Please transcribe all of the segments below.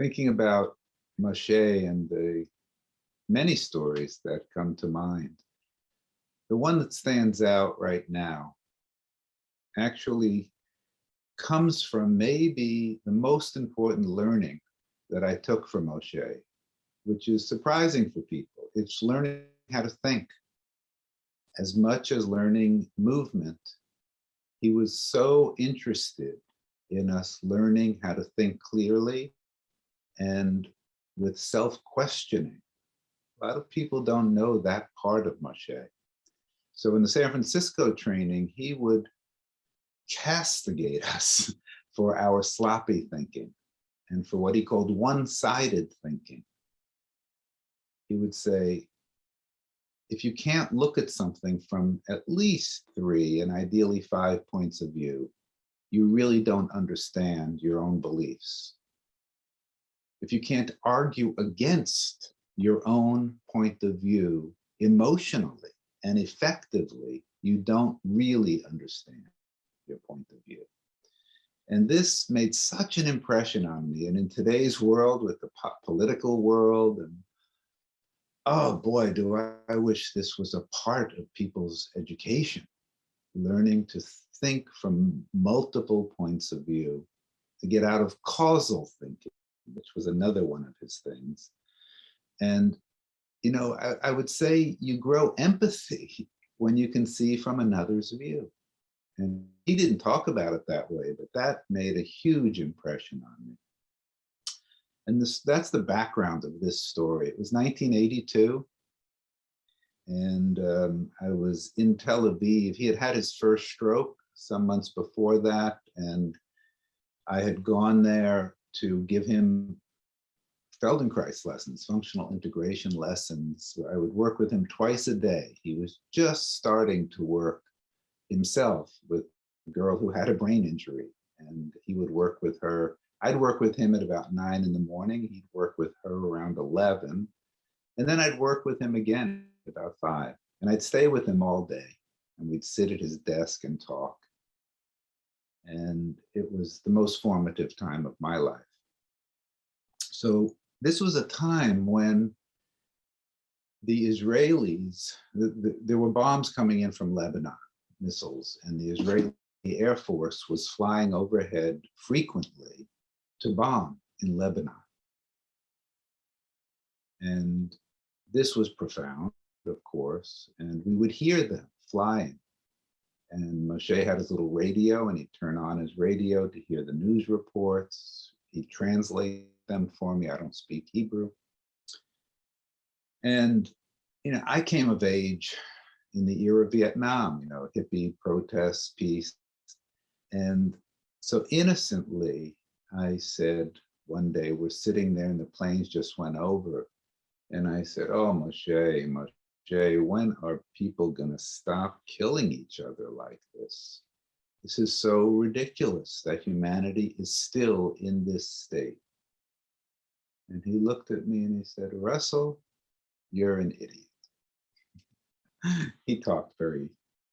thinking about Moshe and the many stories that come to mind, the one that stands out right now actually comes from maybe the most important learning that I took from Moshe, which is surprising for people. It's learning how to think. As much as learning movement, he was so interested in us learning how to think clearly and with self-questioning. A lot of people don't know that part of Moshe. So in the San Francisco training, he would castigate us for our sloppy thinking and for what he called one-sided thinking. He would say, if you can't look at something from at least three and ideally five points of view, you really don't understand your own beliefs. If you can't argue against your own point of view emotionally and effectively, you don't really understand your point of view. And this made such an impression on me. And in today's world, with the political world, and oh boy, do I, I wish this was a part of people's education, learning to think from multiple points of view, to get out of causal thinking, which was another one of his things. And, you know, I, I would say you grow empathy when you can see from another's view. And he didn't talk about it that way, but that made a huge impression on me. And this that's the background of this story. It was 1982. And um, I was in Tel Aviv. He had had his first stroke some months before that. And I had gone there to give him Feldenkrais lessons, functional integration lessons. I would work with him twice a day. He was just starting to work himself with a girl who had a brain injury and he would work with her. I'd work with him at about nine in the morning. He'd work with her around 11. And then I'd work with him again about five. And I'd stay with him all day. And we'd sit at his desk and talk. And it was the most formative time of my life. So this was a time when the Israelis, the, the, there were bombs coming in from Lebanon missiles and the Israeli Air Force was flying overhead frequently to bomb in Lebanon. And this was profound, of course, and we would hear them flying. And Moshe had his little radio and he'd turn on his radio to hear the news reports. He'd translate them for me. I don't speak Hebrew. And, you know, I came of age in the era of Vietnam, you know, hippie protests, peace. And so innocently, I said one day, we're sitting there and the planes just went over. And I said, oh, Moshe, Moshe, when are people gonna stop killing each other like this? This is so ridiculous that humanity is still in this state. And he looked at me and he said, Russell, you're an idiot. he talked very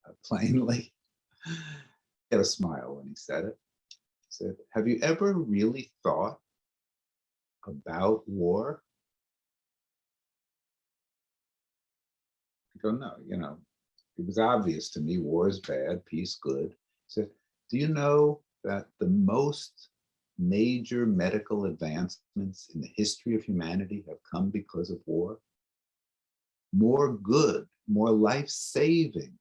uh, plainly. he had a smile when he said it. He said, have you ever really thought about war? I go, no, you know, it was obvious to me, war is bad, peace good. He said, do you know that the most major medical advancements in the history of humanity have come because of war? More good more life-saving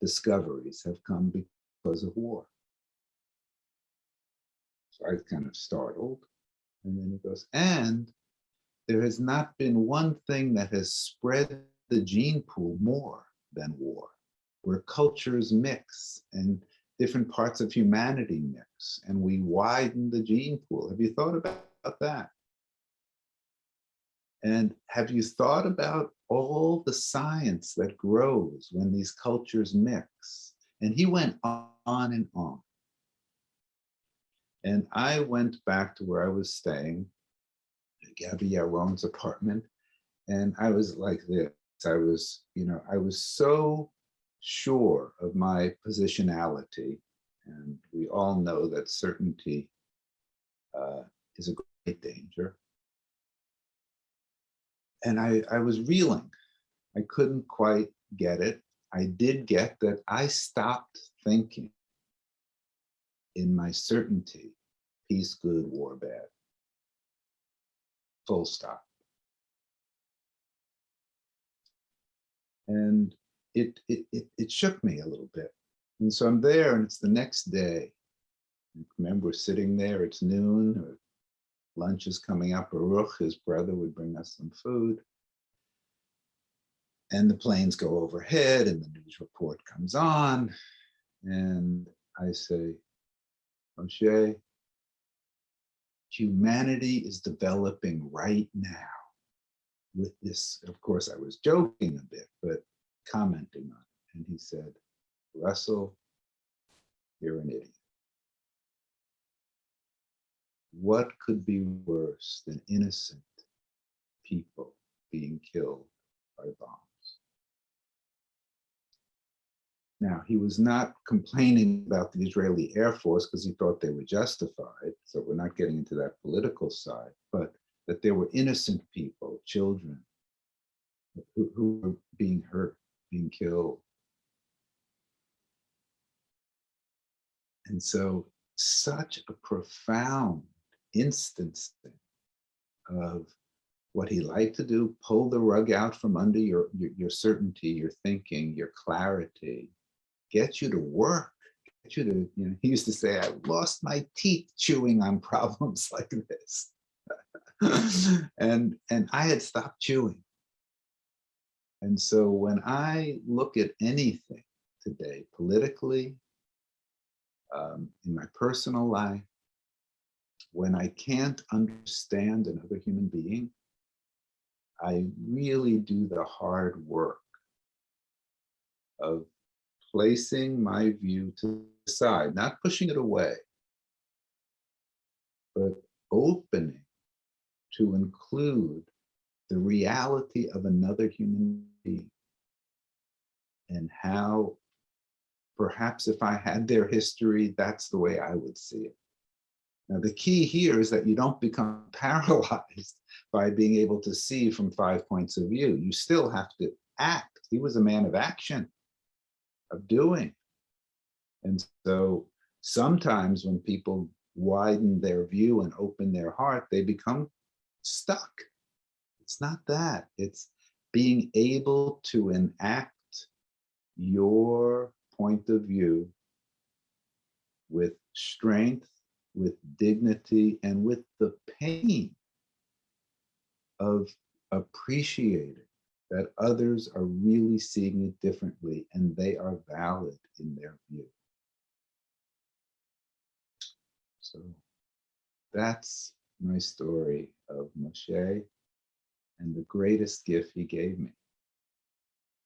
discoveries have come because of war. So I was kind of startled. And then he goes, and there has not been one thing that has spread the gene pool more than war, where cultures mix and different parts of humanity mix, and we widen the gene pool. Have you thought about that? And have you thought about all the science that grows when these cultures mix? And he went on and on. And I went back to where I was staying, Gabby Yaron's apartment, and I was like this. I was, you know, I was so sure of my positionality. And we all know that certainty uh, is a great danger. And I, I was reeling. I couldn't quite get it. I did get that I stopped thinking in my certainty, peace good, war bad. Full stop. And it, it, it, it shook me a little bit. And so I'm there and it's the next day. Remember, we're sitting there, it's noon, or lunch is coming up, Baruch, his brother, would bring us some food. And the planes go overhead and the news report comes on. And I say, Moshe, humanity is developing right now with this. Of course, I was joking a bit, but commenting on it. And he said, Russell, you're an idiot. What could be worse than innocent people being killed by bombs? Now, he was not complaining about the Israeli Air Force because he thought they were justified. So we're not getting into that political side, but that there were innocent people, children, who, who were being hurt, being killed. And so such a profound instance of what he liked to do, pull the rug out from under your, your, your certainty, your thinking, your clarity, get you to work, get you to, you know, he used to say, I lost my teeth chewing on problems like this. and, and I had stopped chewing. And so when I look at anything today, politically, um, in my personal life, when I can't understand another human being, I really do the hard work of placing my view to the side, not pushing it away, but opening to include the reality of another human being and how perhaps if I had their history, that's the way I would see it. Now, the key here is that you don't become paralyzed by being able to see from five points of view. You still have to act. He was a man of action, of doing. And so sometimes when people widen their view and open their heart, they become stuck. It's not that. It's being able to enact your point of view with strength, with dignity, and with the pain of appreciating that others are really seeing it differently and they are valid in their view. So that's my story of Moshe and the greatest gift he gave me.